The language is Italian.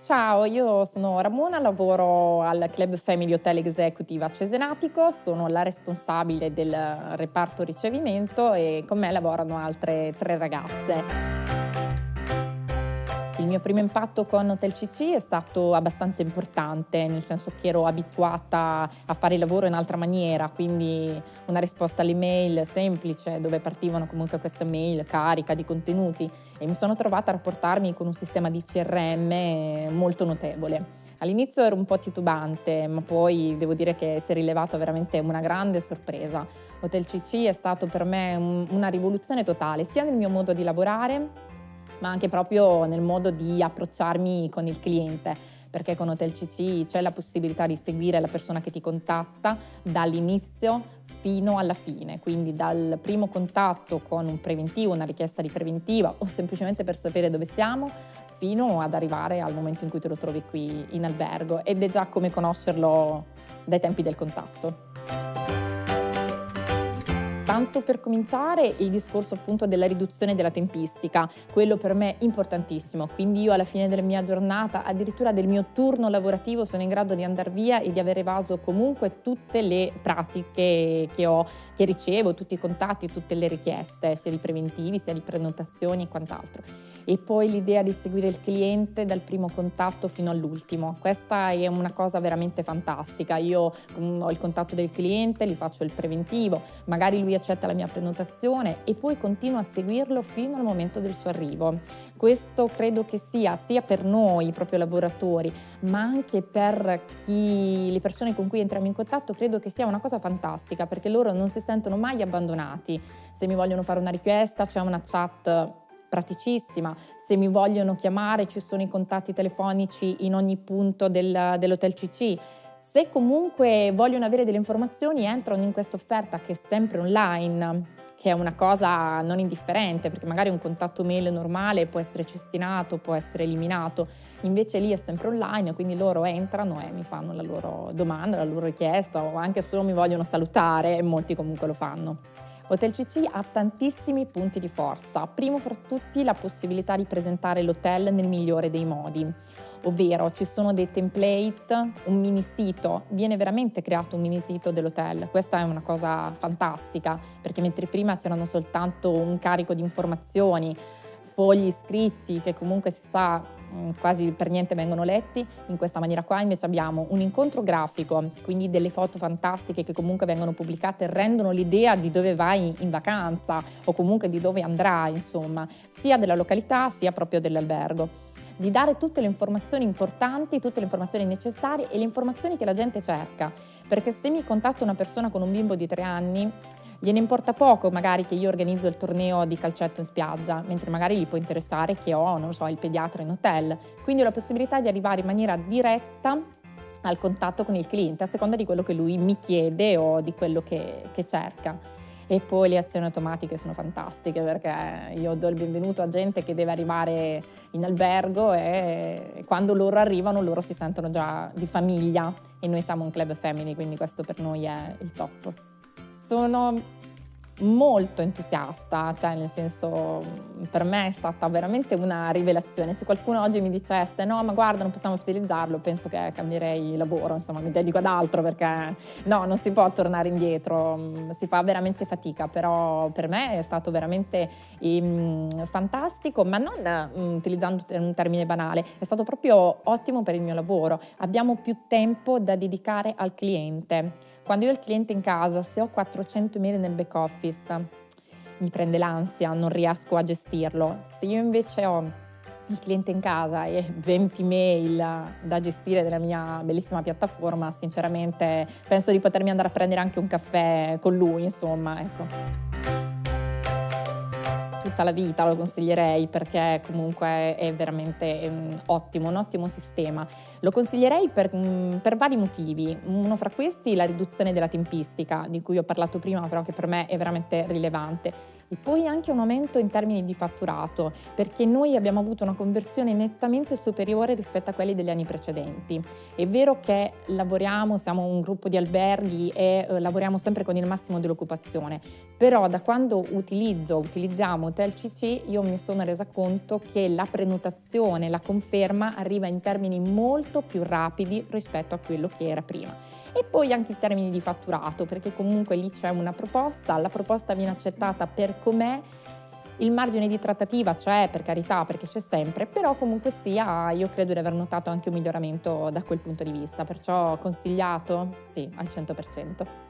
Ciao, io sono Ramona, lavoro al Club Family Hotel Executive a Cesenatico, sono la responsabile del reparto ricevimento e con me lavorano altre tre ragazze. Il mio primo impatto con Hotel CC è stato abbastanza importante, nel senso che ero abituata a fare il lavoro in altra maniera, quindi una risposta all'email semplice dove partivano comunque queste mail carica di contenuti e mi sono trovata a rapportarmi con un sistema di CRM molto notevole. All'inizio ero un po' titubante, ma poi devo dire che si è rilevato veramente una grande sorpresa. Hotel CC è stato per me una rivoluzione totale, sia nel mio modo di lavorare, ma anche proprio nel modo di approcciarmi con il cliente perché con Hotel CC c'è la possibilità di seguire la persona che ti contatta dall'inizio fino alla fine, quindi dal primo contatto con un preventivo, una richiesta di preventiva o semplicemente per sapere dove siamo, fino ad arrivare al momento in cui te lo trovi qui in albergo ed è già come conoscerlo dai tempi del contatto. Tanto per cominciare il discorso appunto della riduzione della tempistica, quello per me importantissimo, quindi io alla fine della mia giornata, addirittura del mio turno lavorativo, sono in grado di andare via e di aver evaso comunque tutte le pratiche che ho, che ricevo, tutti i contatti, tutte le richieste, sia di preventivi, sia di prenotazioni e quant'altro e poi l'idea di seguire il cliente dal primo contatto fino all'ultimo. Questa è una cosa veramente fantastica. Io mm, ho il contatto del cliente, gli faccio il preventivo, magari lui accetta la mia prenotazione e poi continuo a seguirlo fino al momento del suo arrivo. Questo credo che sia sia per noi, proprio lavoratori, ma anche per chi, le persone con cui entriamo in contatto, credo che sia una cosa fantastica perché loro non si sentono mai abbandonati. Se mi vogliono fare una richiesta c'è una chat praticissima. Se mi vogliono chiamare ci sono i contatti telefonici in ogni punto del, dell'hotel CC. Se comunque vogliono avere delle informazioni entrano in questa offerta che è sempre online, che è una cosa non indifferente, perché magari un contatto mail normale può essere cestinato, può essere eliminato, invece lì è sempre online, quindi loro entrano e mi fanno la loro domanda, la loro richiesta o anche solo mi vogliono salutare e molti comunque lo fanno. Hotel CC ha tantissimi punti di forza, primo fra tutti la possibilità di presentare l'hotel nel migliore dei modi, ovvero ci sono dei template, un mini sito, viene veramente creato un mini sito dell'hotel, questa è una cosa fantastica perché mentre prima c'erano soltanto un carico di informazioni, fogli scritti che comunque si sa mm, quasi per niente vengono letti, in questa maniera qua invece abbiamo un incontro grafico, quindi delle foto fantastiche che comunque vengono pubblicate rendono l'idea di dove vai in vacanza o comunque di dove andrai, insomma, sia della località sia proprio dell'albergo di dare tutte le informazioni importanti, tutte le informazioni necessarie e le informazioni che la gente cerca. Perché se mi contatta una persona con un bimbo di tre anni, gliene importa poco magari che io organizzo il torneo di calcetto in spiaggia, mentre magari gli può interessare che ho, non so, il pediatra in hotel. Quindi ho la possibilità di arrivare in maniera diretta al contatto con il cliente a seconda di quello che lui mi chiede o di quello che, che cerca. E poi le azioni automatiche sono fantastiche perché io do il benvenuto a gente che deve arrivare in albergo e quando loro arrivano loro si sentono già di famiglia. E noi siamo un club family, quindi questo per noi è il top. Sono molto entusiasta, cioè nel senso per me è stata veramente una rivelazione. Se qualcuno oggi mi dicesse no ma guarda non possiamo utilizzarlo, penso che cambierei lavoro, insomma mi dedico ad altro perché no, non si può tornare indietro, si fa veramente fatica, però per me è stato veramente um, fantastico, ma non um, utilizzando un termine banale, è stato proprio ottimo per il mio lavoro. Abbiamo più tempo da dedicare al cliente quando io ho il cliente in casa, se ho 400 email nel back office, mi prende l'ansia, non riesco a gestirlo. Se io invece ho il cliente in casa e 20 mail da gestire della mia bellissima piattaforma, sinceramente penso di potermi andare a prendere anche un caffè con lui, insomma, ecco tutta la vita, lo consiglierei perché comunque è veramente un ottimo, un ottimo sistema. Lo consiglierei per, mm, per, vari motivi. Uno fra questi la riduzione della tempistica, di cui ho parlato prima, però che per me è veramente rilevante E poi anche un aumento in termini di fatturato, perché noi abbiamo avuto una conversione nettamente superiore rispetto a quelli degli anni precedenti. È vero che lavoriamo, siamo un gruppo di alberghi e eh, lavoriamo sempre con il massimo dell'occupazione, però da quando utilizzo, utilizziamo Hotel CC, io mi sono resa conto che la prenotazione, la conferma arriva in termini molto più rapidi rispetto a quello che era prima e poi anche in termini di fatturato, perché comunque lì c'è una proposta, la proposta viene accettata per com'è, il margine di trattativa c'è per carità perché c'è sempre, però comunque sia io credo di aver notato anche un miglioramento da quel punto di vista, perciò consigliato sì al 100%.